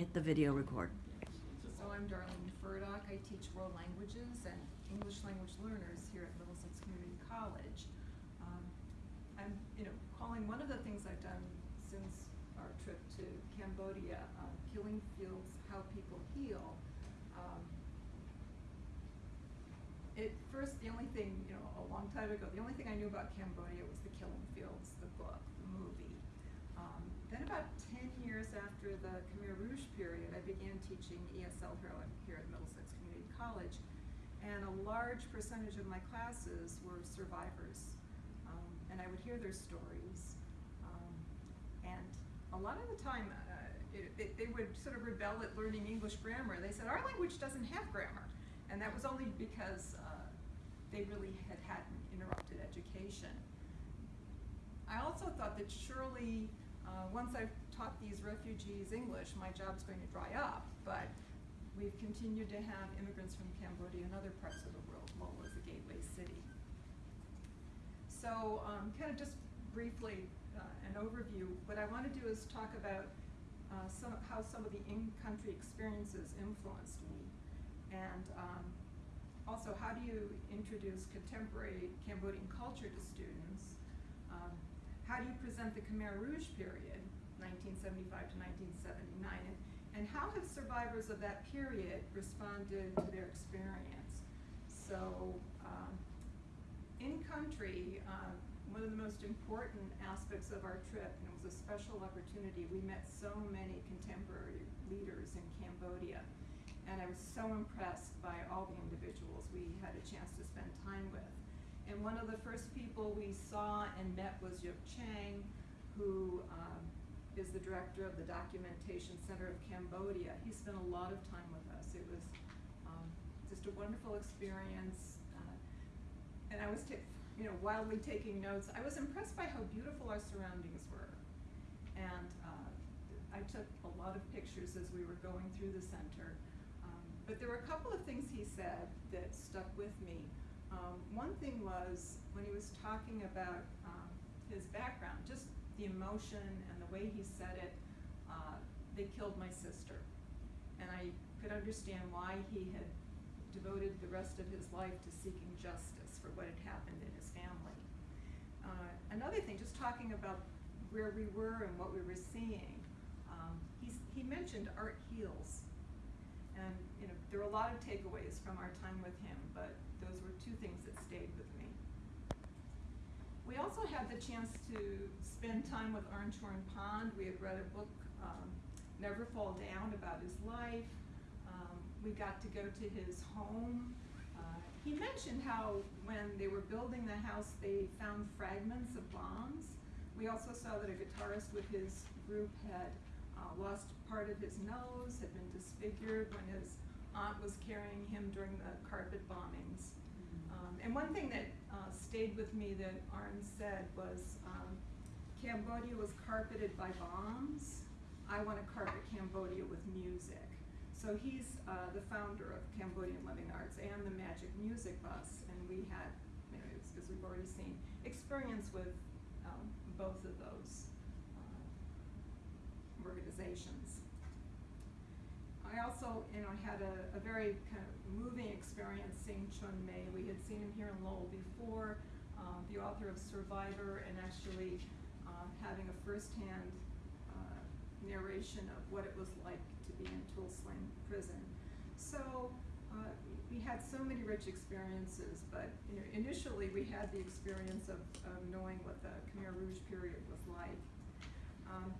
hit the video record. So I'm Darlene Furdock. I teach world languages and English language learners here at Middlesex Community College. Um, I'm, you know, calling one of the things I've done since our trip to Cambodia, Killing Fields, How People Heal. Um, it first, the only thing, you know, a long time ago, the only thing I knew about Cambodia was the Killing Fields, the book, the movie. Um, then about ten after the Khmer Rouge period, I began teaching ESL here, at- Middlesex Community College. And a large percentage of my classes were survivors. Um, and I would hear their stories. Um, and a lot of the time, uh, it, it, they would sort of rebel at learning English grammar. They said, our language doesn't have grammar. And that was only because uh, they really had had an interrupted education. I also thought that surely, uh, once I've taught these refugees English, my job's going to dry up. But we've continued to have immigrants from Cambodia and other parts of the world. Lowell is a gateway city. So, um, kind of just briefly, uh, an overview. What I want to do is talk about uh, some, how some of the in-country experiences influenced me. And um, also, how do you introduce contemporary Cambodian culture to students? Um, how do you present the Khmer Rouge period, 1975 to 1979? And, and how have survivors of that period responded to their experience? So, um, in country, uh, one of the most important aspects of our trip, and it was a special opportunity, we met so many contemporary leaders in Cambodia. And I was so impressed by all the individuals we had a chance to spend time with. And one of the first people we saw and met was Youk Chhang, who um, is the director of the Documentation Center of Cambodia. He spent a lot of time with us. It was um, just a wonderful experience. Uh, and I was, you know, wildly taking notes. I was impressed by how beautiful our surroundings were. And uh, I took a lot of pictures as we were going through the center. Um, but there were a couple of things he said that stuck with me. Um, one thing was when he was talking about um, his background, just the emotion and the way he said it, uh, they killed my sister. And I could understand why he had devoted the rest of his life to seeking justice for what had happened in his family. Uh, another thing, just talking about where we were and what we were seeing, um, he mentioned art heals. And you know, there were a lot of takeaways from our time with him, but those were two things that stayed with me. We also had the chance to spend time with Arn Chorn-Pond. We had read a book, um, Never Fall Down, about his life. Um, we got to go to his home. Uh, he mentioned how when they were building the house, they found fragments of bombs. We also saw that a guitarist with his group had uh, lost part of his nose, had been disfigured when his aunt was carrying him during the carpet bombings. Um, and one thing that uh, stayed with me that Arn said was um, Cambodia was carpeted by bombs. I want to carpet Cambodia with music. So he's uh, the founder of Cambodian Living Arts and the Magic Music Bus, and we had, know, as we've already seen, experience with um, both of those uh, organizations. I also, you know, had a, a very kind of moving experience seeing Chum Mey. We had seen him here in Lowell before, uh, the author of Survivor, and actually uh, having a firsthand uh, narration of what it was like to be in Tuol prison. So uh, we had so many rich experiences, but you know, initially we had the experience of, of knowing what the Khmer Rouge period was like. Um,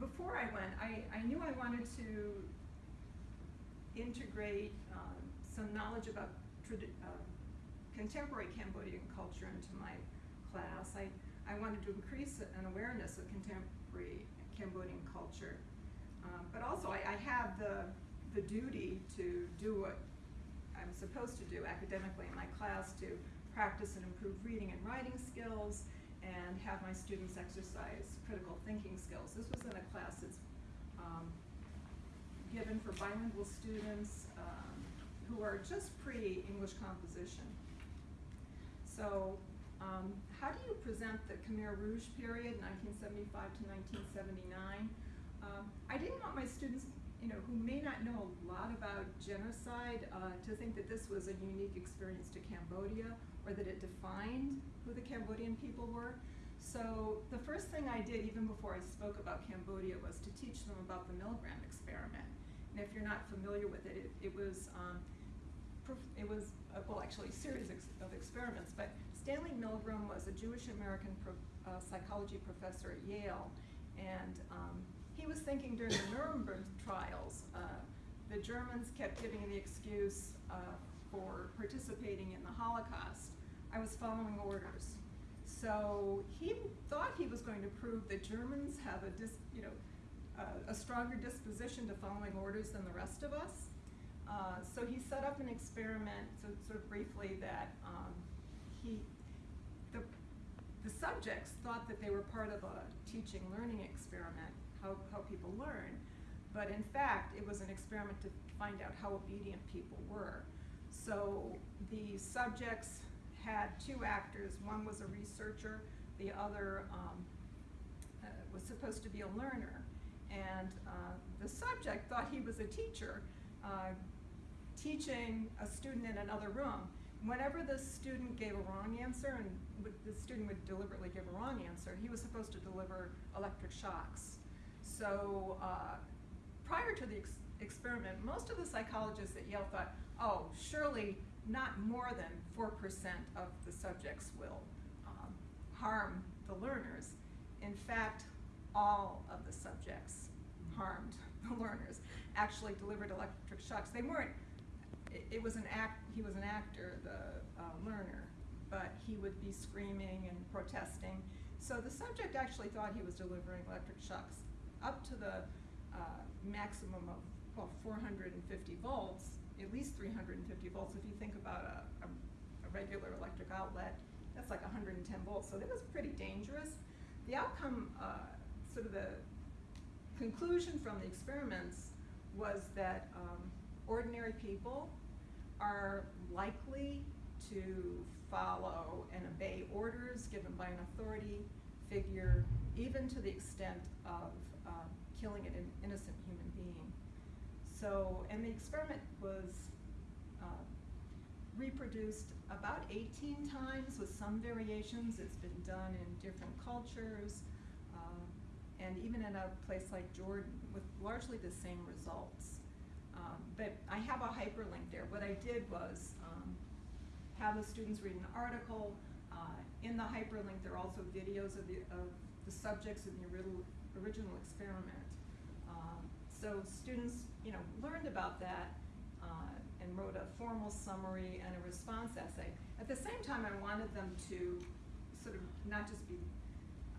before I went, I, I knew I wanted to integrate um, some knowledge about uh, contemporary Cambodian culture into my class. I, I wanted to increase an awareness of contemporary Cambodian culture. Um, but also, I, I have the, the duty to do what I'm supposed to do academically in my class to practice and improve reading and writing skills and have my students exercise critical thinking skills. This was in a class that's um, given for bilingual students um, who are just pre-English composition. So um, how do you present the Khmer Rouge period, 1975 to 1979? Um, I didn't want my students you know, who may not know a lot about genocide, uh, to think that this was a unique experience to Cambodia, or that it defined who the Cambodian people were. So the first thing I did, even before I spoke about Cambodia, was to teach them about the Milgram experiment. And if you're not familiar with it, it, it was um, it was, uh, well, actually, a series ex of experiments, but Stanley Milgram was a Jewish American pro uh, psychology professor at Yale, and um, he was thinking during the Nuremberg trials, uh, the Germans kept giving the excuse uh, for participating in the Holocaust. I was following orders. So he thought he was going to prove that Germans have a, dis, you know, a stronger disposition to following orders than the rest of us. Uh, so he set up an experiment, so sort of briefly, that um, he, the, the subjects thought that they were part of a teaching learning experiment, how, how people learn. But in fact, it was an experiment to find out how obedient people were. So the subjects had two actors. One was a researcher, the other um, uh, was supposed to be a learner. And uh, the subject thought he was a teacher, uh, teaching a student in another room. Whenever the student gave a wrong answer, and the student would deliberately give a wrong answer, he was supposed to deliver electric shocks. So uh, prior to the ex experiment, most of the psychologists at Yale thought, oh, surely not more than 4% of the subjects will um, harm the learners. In fact, all of the subjects harmed the learners, actually delivered electric shocks. They weren't it, it was an act, he was an actor, the uh, learner, but he would be screaming and protesting. So the subject actually thought he was delivering electric shocks up to the uh, maximum of, well, 450 volts, at least 350 volts. If you think about a, a, a regular electric outlet, that's like 110 volts. So it was pretty dangerous. The outcome, uh, sort of the conclusion from the experiments was that um, ordinary people are likely to follow and obey orders given by an authority figure, even to the extent of um, killing an innocent human being. So, and the experiment was uh, reproduced about 18 times with some variations. It's been done in different cultures, uh, and even in a place like Jordan with largely the same results. Um, but I have a hyperlink there. What I did was um, have the students read an article. Uh, in the hyperlink, there are also videos of the, of the subjects in the original experiment. So students, you know, learned about that uh, and wrote a formal summary and a response essay. At the same time, I wanted them to sort of not just be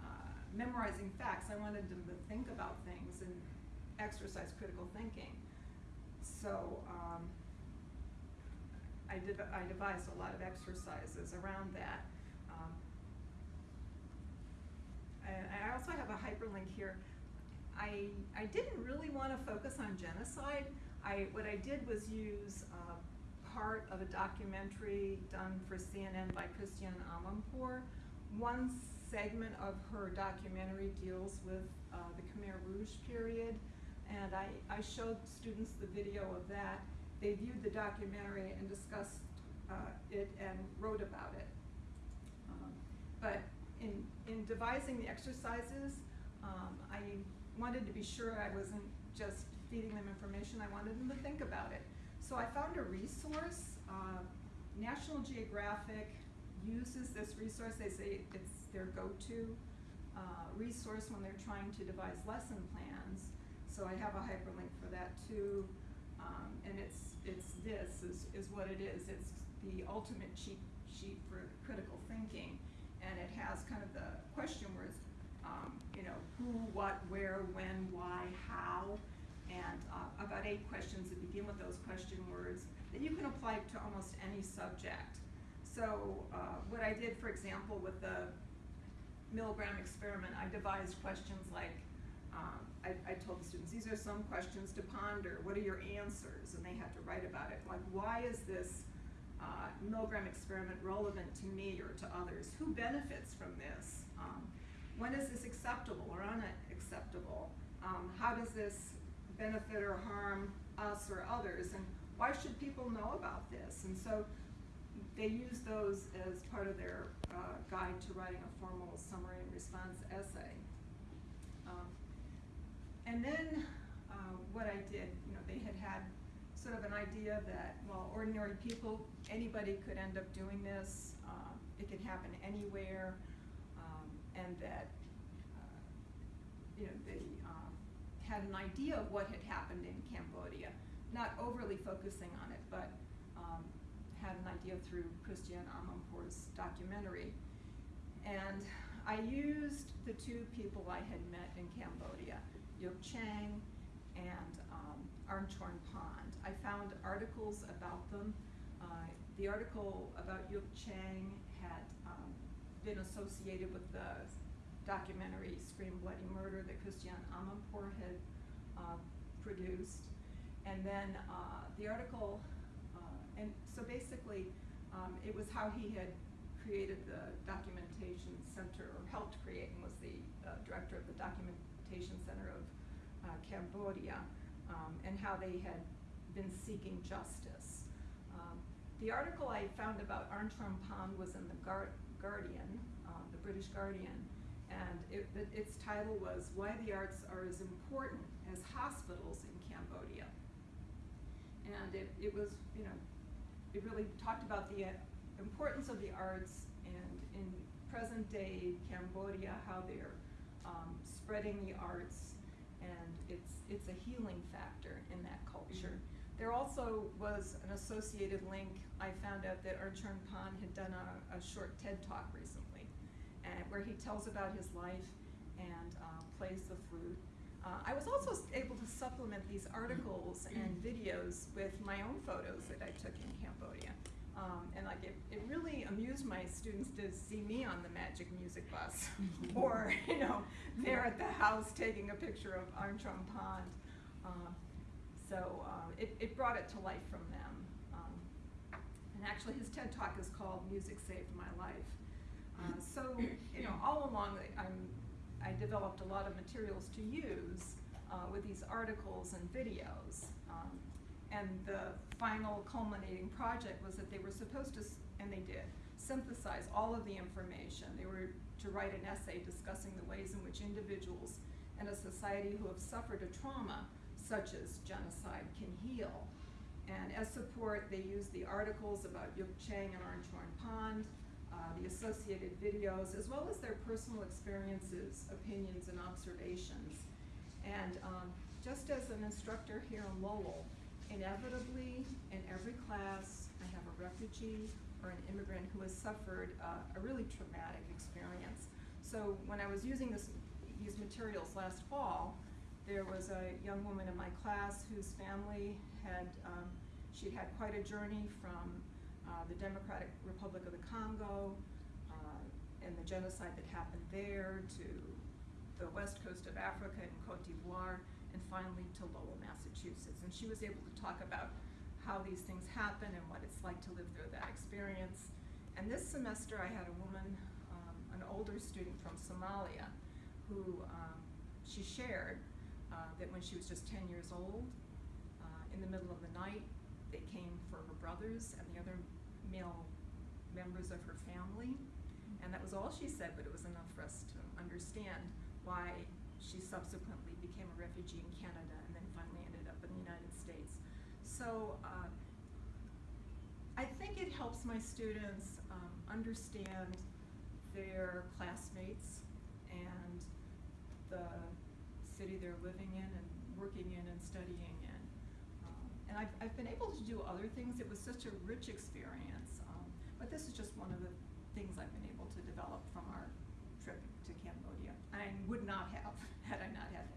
uh, memorizing facts, I wanted them to think about things and exercise critical thinking. So um, I, I devised a lot of exercises around that. Um, I also have a hyperlink here. I, I didn't really want to focus on genocide. I, what I did was use uh, part of a documentary done for CNN by Christiane Amanpour. One segment of her documentary deals with uh, the Khmer Rouge period and I, I showed students the video of that. They viewed the documentary and discussed uh, it and wrote about it. Um, but in, in devising the exercises, um, I wanted to be sure I wasn't just feeding them information, I wanted them to think about it. So I found a resource. Uh, National Geographic uses this resource. They say it's their go-to uh, resource when they're trying to devise lesson plans. So I have a hyperlink for that too. Um, and it's, it's this is, is what it is. It's the ultimate cheat sheet for critical thinking. And it has kind of the question words, um, you know, who, what, where, when, why, how, and uh, about eight questions that begin with those question words that you can apply to almost any subject. So uh, what I did, for example, with the Milgram experiment, I devised questions like, um, I, I, told the students, these are some questions to ponder. What are your answers? And they had to write about it. Like, why is this uh, Milgram experiment relevant to me or to others? Who benefits from this? Um, when is this acceptable or unacceptable? Um, how does this benefit or harm us or others, and why should people know about this? And so they use those as part of their uh, guide to writing a formal summary and response essay. Um, and then uh, what I did, you know, they had had sort of an idea that, well, ordinary people, anybody could end up doing this. Uh, it could happen anywhere, and that, uh, you know, they um, had an idea of what had happened in Cambodia, not overly focusing on it, but um, had an idea through Christiane Amanpour's documentary. And I used the two people I had met in Cambodia, Youk Chhang and um, Arn Chorn-Pond. I found articles about them. Uh, the article about Youk Chhang had been associated with the documentary Scream Bloody Murder that Christiane Amanpour had uh, produced. And then uh, the article, uh, and so basically, um, it was how he had created the documentation center, or helped create, and was the uh, director of the documentation center of uh, Cambodia, um, and how they had been seeking justice. Um, the article I found about Arn Chorn-Pond was in the Guar Guardian, uh, the British Guardian, and it, it, its title was Why the Arts Are as Important as Hospitals in Cambodia. And it, it was, you know, it really talked about the uh, importance of the arts and in present day Cambodia, how they're um, spreading the arts and it's, it's a healing factor in that culture. Mm -hmm. There also was an associated link. I found out that Arn Chorn-Pond had done a, a, short TED talk recently and where he tells about his life and uh, plays the flute. Uh, I was also able to supplement these articles and videos with my own photos that I took in Cambodia. Um, and like it, it really amused my students to see me on the magic music bus or, you know, they're at the house taking a picture of Arn Chorn-Pond. Uh, so uh, it, it brought it to life from them. Um, and actually his TED Talk is called Music Saved My Life. Uh, so, you know, all along I'm, I developed a lot of materials to use uh, with these articles and videos. Um, and the final culminating project was that they were supposed to, and they did, synthesize all of the information. They were to write an essay discussing the ways in which individuals in a society who have suffered a trauma, such as genocide, can heal. And as support, they use the articles about Youk Chhang and Arn Chorn-Pond, uh, the associated videos, as well as their personal experiences, opinions, and observations. And um, just as an instructor here in Lowell, inevitably in every class I have a refugee or an immigrant who has suffered uh, a really traumatic experience. So when I was using this, these materials last fall, there was a young woman in my class whose family had, um, she'd had quite a journey from uh, the Democratic Republic of the Congo uh, and the genocide that happened there to the west coast of Africa and Cote d'Ivoire and finally to Lowell, Massachusetts. And she was able to talk about how these things happen and what it's like to live through that experience. And this semester I had a woman, um, an older student from Somalia, who um, she shared uh, that when she was just 10 years old, uh, in the middle of the night, they came for her brothers and the other male members of her family. And that was all she said, but it was enough for us to understand why she subsequently became a refugee in Canada and then finally ended up in the United States. So uh, I think it helps my students um, understand their classmates and the city they're living in and working in and studying in. Um, and I've, I've, been able to do other things. It was such a rich experience. Um, but this is just one of the things I've been able to develop from our trip to Cambodia. I would not have had I not had